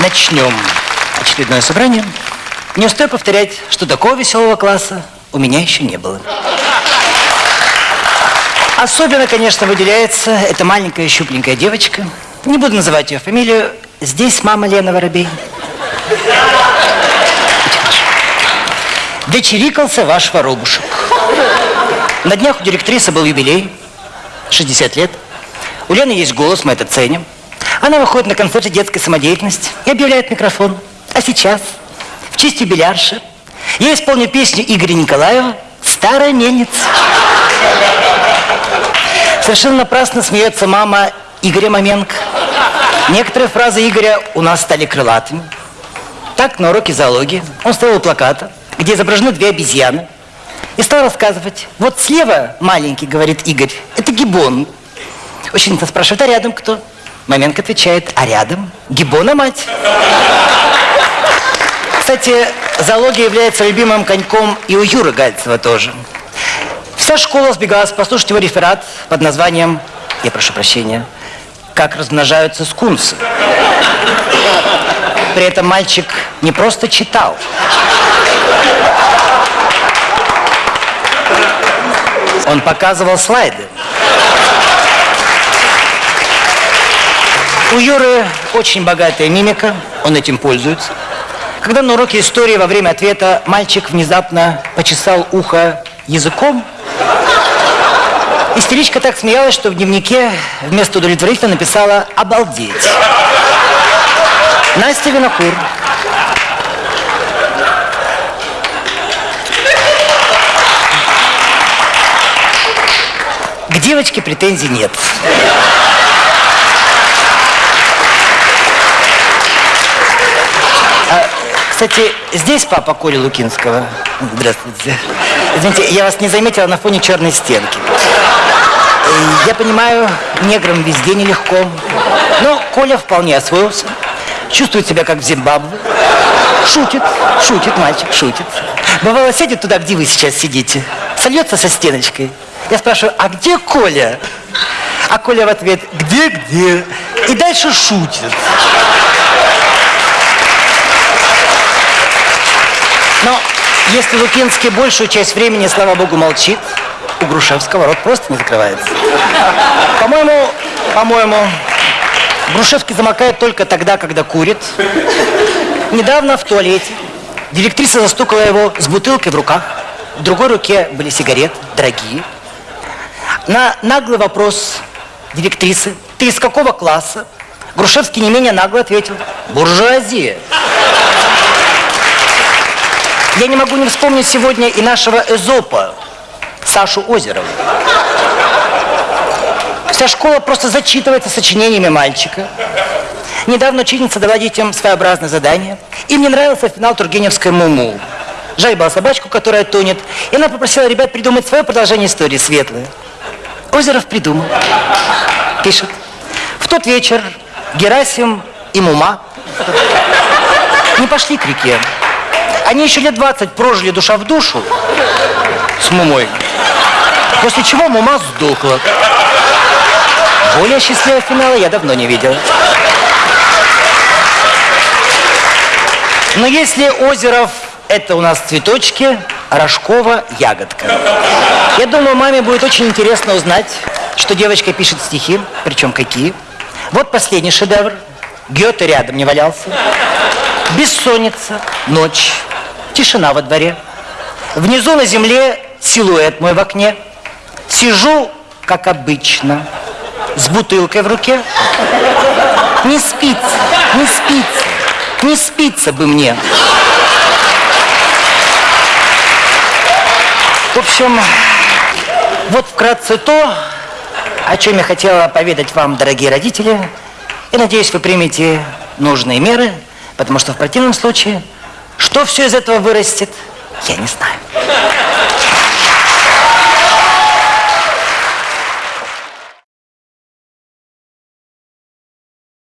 начнем очередное собрание, не устаю повторять, что такого веселого класса у меня еще не было. Особенно, конечно, выделяется эта маленькая щупленькая девочка. Не буду называть ее фамилию. Здесь мама Лена Воробей. Дочерикался ваш воробушек. На днях у директрисы был юбилей. 60 лет. У Лены есть голос, мы это ценим. Она выходит на концерты детской самодеятельности и объявляет микрофон. А сейчас, в честь юбилярши, я исполню песню Игоря Николаева «Старая мельница». Совершенно напрасно смеется мама Игоря Маменко. Некоторые фразы Игоря у нас стали крылатыми. Так, на уроке зоологии он стоял у плаката, где изображены две обезьяны, и стал рассказывать. Вот слева маленький, говорит Игорь, это гибон. Ученица спрашивает, а рядом кто? Маменко отвечает, а рядом гибона мать. Кстати, зоология является любимым коньком и у Юры Гальцева тоже. Вся школа сбегалась послушать его реферат под названием, я прошу прощения, «Как размножаются скунсы». При этом мальчик не просто читал. Он показывал слайды. У Юры очень богатая мимика, он этим пользуется. Когда на уроке истории во время ответа мальчик внезапно почесал ухо языком, истеричка так смеялась, что в дневнике вместо удовлетворительно написала «обалдеть». Настя Винокур. К девочке претензий нет. А, кстати, здесь папа Коли Лукинского. Здравствуйте. Извините, я вас не заметила на фоне черной стенки. Я понимаю, неграм везде нелегко. Но Коля вполне освоился. Чувствует себя как в Зимбабве. Шутит, шутит, мальчик, шутит. Бывало, сядет туда, где вы сейчас сидите, сольется со стеночкой. Я спрашиваю, а где Коля? А Коля в ответ, где-где? И дальше шутит. Но если Лукинский большую часть времени, слава богу, молчит, у Грушевского рот просто не закрывается. По-моему, по-моему, Грушевский замокает только тогда, когда курит. Недавно в туалете директриса застукала его с бутылкой в руках. В другой руке были сигареты, дорогие. На наглый вопрос директрисы, ты из какого класса? Грушевский не менее нагло ответил, буржуазия. Я не могу не вспомнить сегодня и нашего Эзопа, Сашу Озерова. Вся школа просто зачитывается сочинениями мальчика. Недавно учительница дала детям своеобразное задание. Им не нравился финал Тургеневской «Муму». Жаль была собачку, которая тонет. И она попросила ребят придумать свое продолжение истории светлое. Озеров придумал. Пишет. В тот вечер Герасим и Мума не пошли к реке. Они еще лет 20 прожили душа в душу с Мумой. После чего Мума сдохла. Более счастливого финала я давно не видел. Но если Озеров это у нас цветочки, Рожкова ягодка. Я думаю, маме будет очень интересно узнать, что девочка пишет стихи, причем какие. Вот последний шедевр. Гёте рядом не валялся. Бессонница, ночь, тишина во дворе. Внизу на земле силуэт мой в окне. Сижу, как обычно, с бутылкой в руке. Не спится, не спится, не спится бы мне. В общем, вот вкратце то, о чем я хотела поведать вам, дорогие родители. И надеюсь, вы примете нужные меры, потому что в противном случае, что все из этого вырастет, я не знаю.